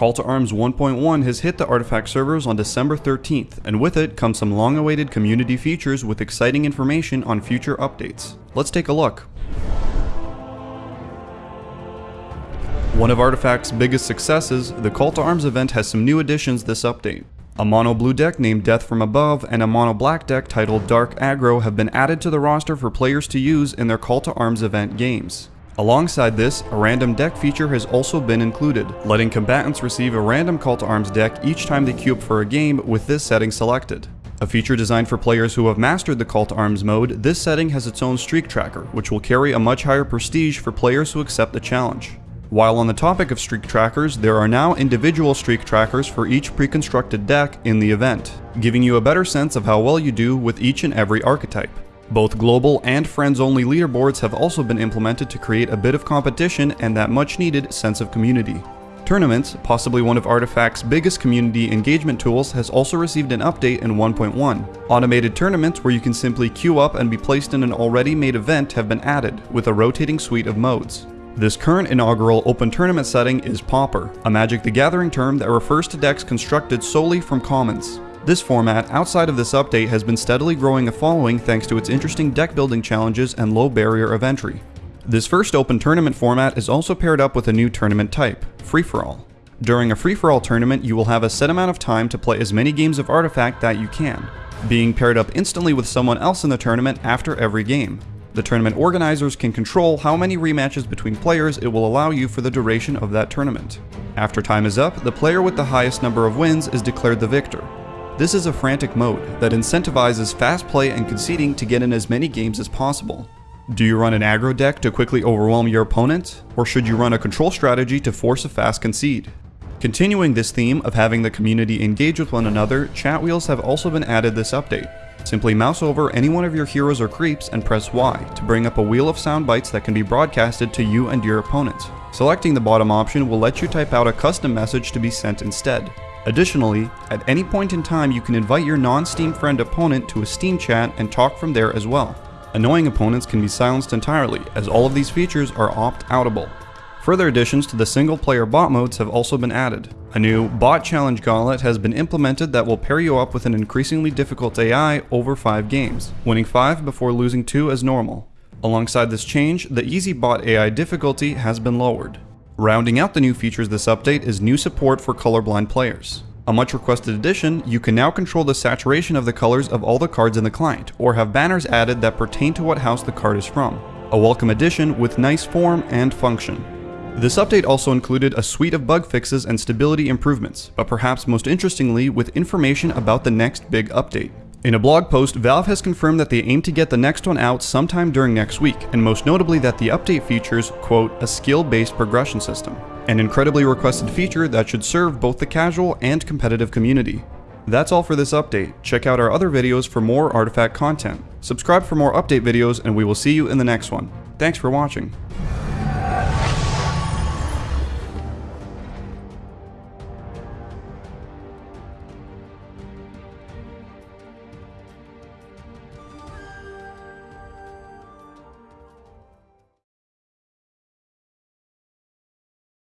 Call to Arms 1.1 has hit the Artifact servers on December 13th, and with it comes some long awaited community features with exciting information on future updates. Let's take a look. One of Artifact's biggest successes, the Call to Arms event has some new additions this update. A mono blue deck named Death from Above and a mono black deck titled Dark Aggro have been added to the roster for players to use in their Call to Arms event games. Alongside this, a random deck feature has also been included, letting combatants receive a random Call to Arms deck each time they queue up for a game with this setting selected. A feature designed for players who have mastered the Call to Arms mode, this setting has its own streak tracker, which will carry a much higher prestige for players who accept the challenge. While on the topic of streak trackers, there are now individual streak trackers for each pre-constructed deck in the event, giving you a better sense of how well you do with each and every archetype. Both global and friends-only leaderboards have also been implemented to create a bit of competition and that much-needed sense of community. Tournaments, possibly one of Artifact's biggest community engagement tools, has also received an update in 1.1. Automated tournaments where you can simply queue up and be placed in an already made event have been added, with a rotating suite of modes. This current inaugural open tournament setting is Pauper, a Magic the Gathering term that refers to decks constructed solely from commons. This format, outside of this update, has been steadily growing a following thanks to its interesting deck building challenges and low barrier of entry. This first open tournament format is also paired up with a new tournament type, free-for-all. During a free-for-all tournament, you will have a set amount of time to play as many games of Artifact that you can, being paired up instantly with someone else in the tournament after every game. The tournament organizers can control how many rematches between players it will allow you for the duration of that tournament. After time is up, the player with the highest number of wins is declared the victor, this is a frantic mode that incentivizes fast play and conceding to get in as many games as possible. Do you run an aggro deck to quickly overwhelm your opponent, or should you run a control strategy to force a fast concede? Continuing this theme of having the community engage with one another, chat wheels have also been added this update. Simply mouse over any one of your heroes or creeps and press Y to bring up a wheel of sound bites that can be broadcasted to you and your opponent. Selecting the bottom option will let you type out a custom message to be sent instead. Additionally, at any point in time you can invite your non-Steam friend opponent to a Steam chat and talk from there as well. Annoying opponents can be silenced entirely, as all of these features are opt-outable. Further additions to the single-player bot modes have also been added. A new Bot Challenge Gauntlet has been implemented that will pair you up with an increasingly difficult AI over 5 games, winning 5 before losing 2 as normal. Alongside this change, the Easy Bot AI difficulty has been lowered. Rounding out the new features this update is new support for colorblind players. A much requested addition, you can now control the saturation of the colors of all the cards in the client, or have banners added that pertain to what house the card is from. A welcome addition with nice form and function. This update also included a suite of bug fixes and stability improvements, but perhaps most interestingly with information about the next big update. In a blog post, Valve has confirmed that they aim to get the next one out sometime during next week, and most notably that the update features, quote, a skill-based progression system, an incredibly requested feature that should serve both the casual and competitive community. That's all for this update. Check out our other videos for more Artifact content. Subscribe for more update videos, and we will see you in the next one. Thanks for watching.